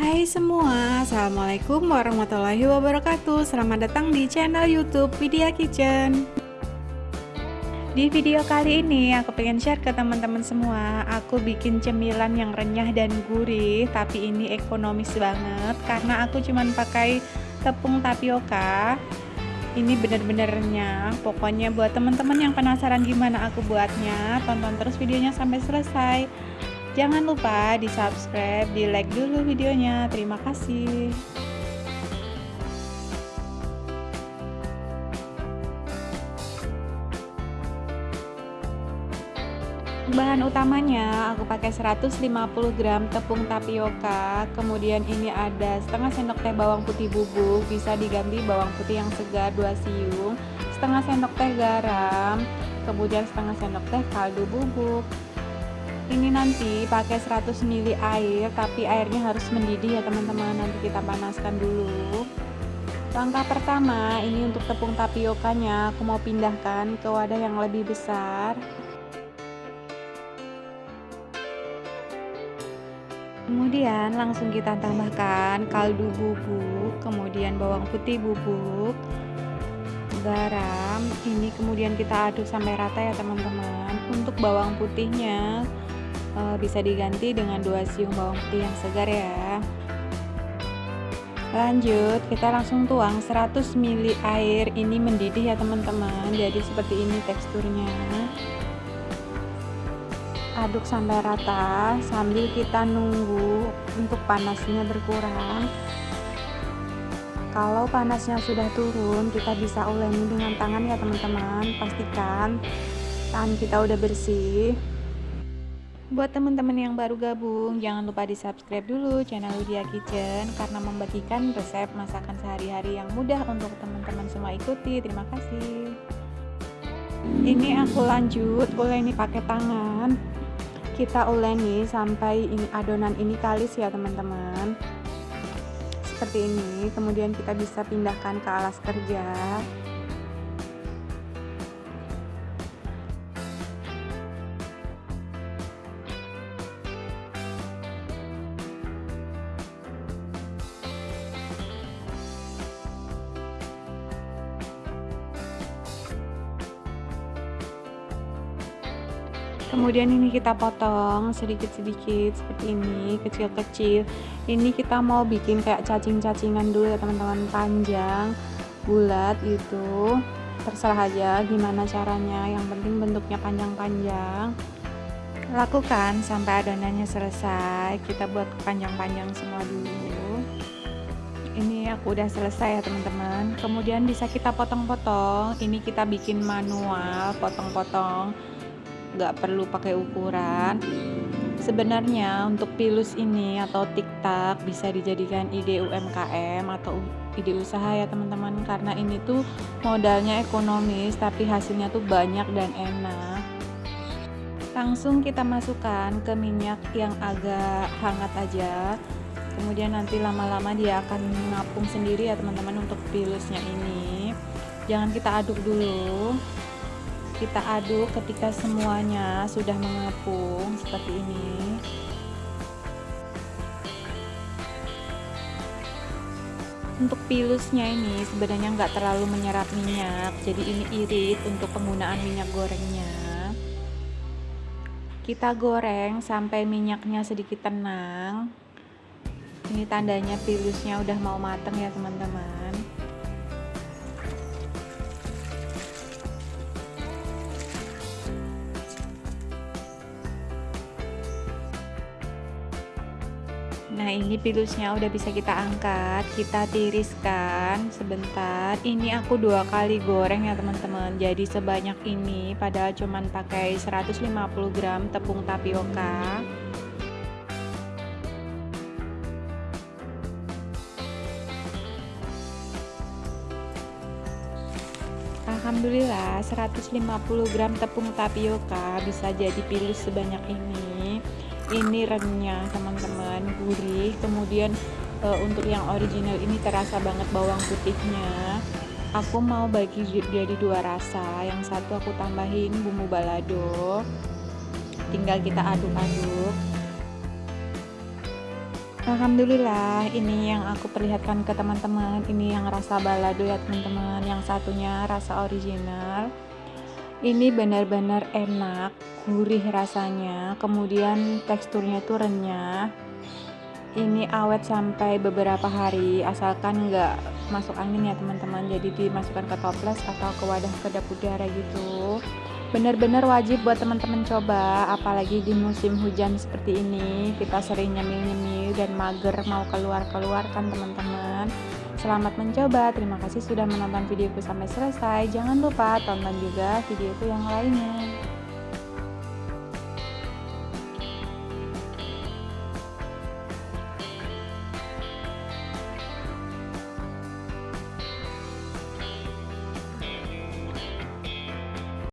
Hai semua, Assalamualaikum warahmatullahi wabarakatuh. Selamat datang di channel youtube Vidya Kitchen. Di video kali ini aku pengen share ke teman-teman semua. Aku bikin cemilan yang renyah dan gurih Tapi ini ekonomis banget Karena aku cuman pakai tepung tapioka. Ini bener-bener renyah. Pokoknya buat teman-teman yang penasaran gimana aku buatnya tonton terus videonya sampai selesai jangan lupa di subscribe di like dulu videonya. Terima kasih. Bahan utamanya aku pakai 150 gram tepung tapioka. Kemudian ini ada setengah sendok teh bawang putih bubuk bisa diganti bawang putih yang segar 2 siung. Setengah sendok teh garam kemudian setengah sendok teh kaldu bubuk ini nanti pakai 100 ml air tapi airnya harus mendidih ya teman-teman. Nanti kita panaskan dulu. Langkah pertama ini untuk tepung tapiokanya. Aku mau pindahkan ke wadah yang lebih besar. Kemudian langsung kita tambahkan kaldu bubuk kemudian bawang putih bubuk garam. Ini kemudian kita aduk sampai rata ya teman-teman. Untuk bawang putihnya e, bisa diganti dengan dua siung bawang putih yang segar ya. Lanjut kita langsung tuang 100 ml air ini mendidih ya teman-teman. Jadi seperti ini teksturnya. Aduk sampai rata sambil kita nunggu untuk panasnya berkurang. Kalau panasnya sudah turun kita bisa uleni dengan tangan ya teman-teman. Pastikan tangan kita udah bersih buat teman-teman yang baru gabung jangan lupa di subscribe dulu channel Lydia Kitchen karena membagikan resep masakan sehari-hari yang mudah untuk teman-teman semua ikuti. Terima kasih. Ini aku lanjut uleni pakai tangan. Kita uleni sampai ini adonan ini kalis ya teman-teman. Seperti ini kemudian kita bisa pindahkan ke alas kerja kemudian ini kita potong sedikit-sedikit seperti ini kecil-kecil. Ini kita mau bikin kayak cacing-cacingan dulu ya teman-teman. Panjang bulat gitu. Terserah aja gimana caranya. Yang penting bentuknya panjang-panjang. Lakukan sampai adonannya selesai. Kita buat panjang-panjang semua dulu. Ini aku udah selesai ya teman-teman. Kemudian bisa kita potong-potong. Ini kita bikin manual potong-potong nggak perlu pakai ukuran. Sebenarnya untuk pilus ini atau tiktak bisa dijadikan ide UMKM atau ide usaha ya teman-teman. Karena ini tuh modalnya ekonomis tapi hasilnya tuh banyak dan enak. Langsung kita masukkan ke minyak yang agak hangat aja. Kemudian nanti lama-lama dia akan mengapung sendiri ya teman-teman untuk pilusnya ini. Jangan kita aduk dulu kita aduk ketika semuanya sudah mengepung seperti ini. Untuk pilusnya ini sebenarnya nggak terlalu menyerap minyak jadi ini irit untuk penggunaan minyak gorengnya. Kita goreng sampai minyaknya sedikit tenang. Ini tandanya pilusnya udah mau mateng ya teman-teman Nah ini pilusnya udah bisa kita angkat Kita tiriskan sebentar. Ini aku dua kali goreng ya teman-teman. Jadi sebanyak ini Padahal cuman pakai 150 gram tepung tapioka. Alhamdulillah 150 gram tepung tapioka bisa jadi pilus sebanyak ini ini renyah teman-teman gurih. Kemudian e, untuk yang original ini terasa banget bawang putihnya. Aku mau bagi jadi dua rasa. Yang satu aku tambahin bumbu balado. Tinggal kita aduk-aduk. Alhamdulillah ini yang aku perlihatkan ke teman-teman. Ini yang rasa balado ya teman-teman. Yang satunya rasa original ini benar-benar enak gurih rasanya kemudian teksturnya itu renyah. Ini awet sampai beberapa hari asalkan nggak masuk angin ya teman-teman. Jadi dimasukkan ke toples atau ke wadah kedap udara gitu. Benar-benar wajib buat teman-teman coba apalagi di musim hujan seperti ini. Kita sering nyemil-nyemil dan mager mau keluar-keluar kan teman-teman selamat mencoba. Terima kasih sudah menonton videoku sampai selesai. Jangan lupa tonton juga videoku yang lainnya